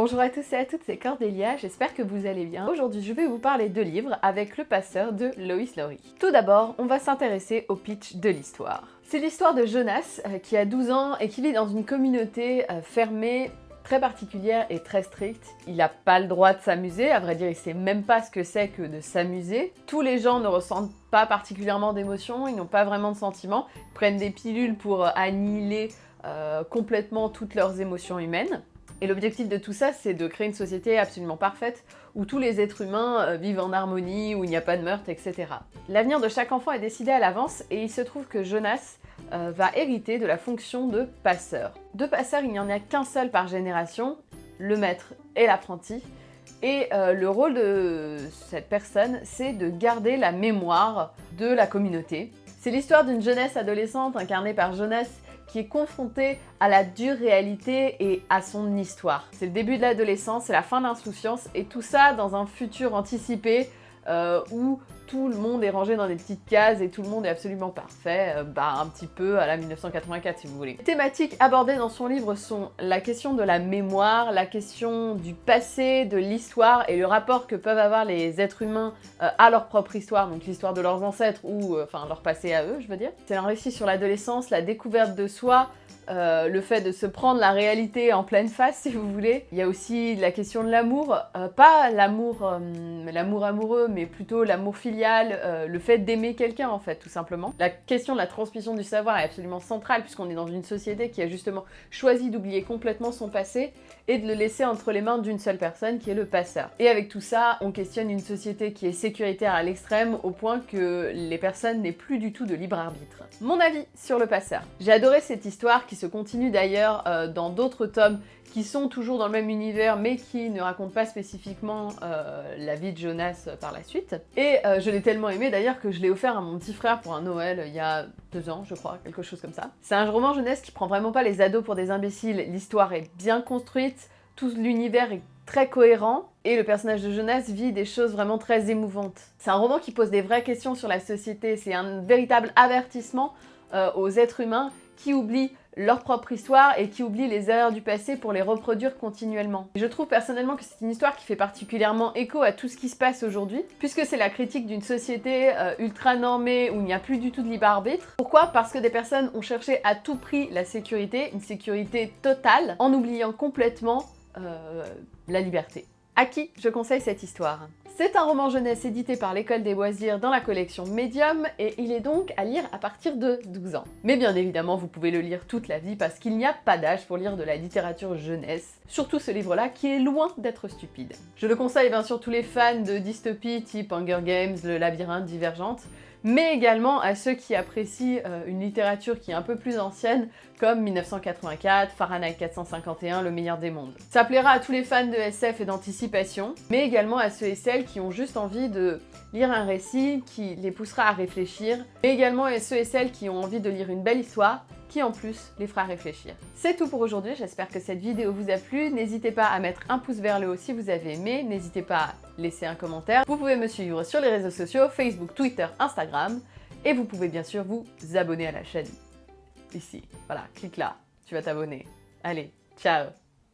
Bonjour à tous et à toutes, c'est Cordélia, j'espère que vous allez bien. Aujourd'hui, je vais vous parler de livres avec Le Passeur de Lois Lowry. Tout d'abord, on va s'intéresser au pitch de l'histoire. C'est l'histoire de Jonas, euh, qui a 12 ans et qui vit dans une communauté euh, fermée très particulière et très stricte. Il n'a pas le droit de s'amuser, à vrai dire il sait même pas ce que c'est que de s'amuser. Tous les gens ne ressentent pas particulièrement d'émotions, ils n'ont pas vraiment de sentiments, ils prennent des pilules pour euh, annihiler complètement toutes leurs émotions humaines. Et l'objectif de tout ça, c'est de créer une société absolument parfaite où tous les êtres humains euh, vivent en harmonie, où il n'y a pas de meurtre, etc. L'avenir de chaque enfant est décidé à l'avance et il se trouve que Jonas euh, va hériter de la fonction de passeur. De passeur, il n'y en a qu'un seul par génération, le maître et l'apprenti. Et euh, le rôle de cette personne, c'est de garder la mémoire de la communauté. C'est l'histoire d'une jeunesse adolescente incarnée par Jonas qui est confrontée à la dure réalité et à son histoire. C'est le début de l'adolescence, c'est la fin de l'insouciance et tout ça dans un futur anticipé euh, où tout le monde est rangé dans des petites cases et tout le monde est absolument parfait, euh, bah un petit peu à la 1984 si vous voulez. Les thématiques abordées dans son livre sont la question de la mémoire, la question du passé, de l'histoire et le rapport que peuvent avoir les êtres humains euh, à leur propre histoire, donc l'histoire de leurs ancêtres ou enfin leur passé à eux je veux dire. C'est un récit sur l'adolescence, la découverte de soi, euh, le fait de se prendre la réalité en pleine face, si vous voulez. Il y a aussi la question de l'amour, euh, pas l'amour euh, l'amour amoureux, mais plutôt l'amour filial, le fait d'aimer quelqu'un en fait, tout simplement. La question de la transmission du savoir est absolument centrale, puisqu'on est dans une société qui a justement choisi d'oublier complètement son passé et de le laisser entre les mains d'une seule personne, qui est le passeur. Et avec tout ça, on questionne une société qui est sécuritaire à l'extrême, au point que les personnes n'aient plus du tout de libre arbitre. Mon avis sur le passeur. J'ai adoré cette histoire qui se continue d'ailleurs euh, dans d'autres tomes qui sont toujours dans le même univers mais qui ne racontent pas spécifiquement euh, la vie de Jonas euh, par la suite. Et je l'ai tellement aimé d'ailleurs que je l'ai offert à mon petit frère pour un Noël il y a deux ans je crois, quelque chose comme ça. C'est un roman jeunesse qui prend vraiment pas les ados pour des imbéciles, l'histoire est bien construite, tout l'univers est très cohérent et le personnage de Jonas vit des choses vraiment très émouvantes. C'est un roman qui pose des vraies questions sur la société, c'est un véritable avertissement aux êtres humains qui oublient leur propre histoire et qui oublient les erreurs du passé pour les reproduire continuellement. je trouve personnellement que c'est une histoire qui fait particulièrement écho à tout ce qui se passe aujourd'hui, puisque c'est la critique d'une société euh, ultra normée où il n'y a plus du tout de libre arbitre. Pourquoi? Parce que des personnes ont cherché à tout prix la sécurité, une sécurité totale, en oubliant complètement euh, la liberté. À qui je conseille cette histoire? C'est un roman jeunesse édité par l'école des loisirs dans la collection Medium et il est donc à lire à partir de 12 ans. Mais bien évidemment, vous pouvez le lire toute la vie parce qu'il n'y a pas d'âge pour lire de la littérature jeunesse, surtout ce livre-là qui est loin d'être stupide. Je le conseille bien sûr tous les fans de dystopie type Hunger Games, Le Labyrinthe, Divergente, mais également à ceux qui apprécient euh, une littérature qui est un peu plus ancienne, comme 1984, Fahrenheit 451, Le meilleur des mondes. Ça plaira à tous les fans de SF et d'anticipation, mais également à ceux et celles qui ont juste envie de lire un récit qui les poussera à réfléchir, mais également à ceux et celles qui ont envie de lire une belle histoire qui en plus les fera réfléchir. C'est tout pour aujourd'hui, j'espère que cette vidéo vous a plu. N'hésitez pas à mettre un pouce vers le haut si vous avez aimé, n'hésitez pas à laisser un commentaire. Vous pouvez me suivre sur les réseaux sociaux, Facebook, Twitter, Instagram, et vous pouvez bien sûr vous abonner à la chaîne. Ici, voilà, clique là, tu vas t'abonner. Allez, ciao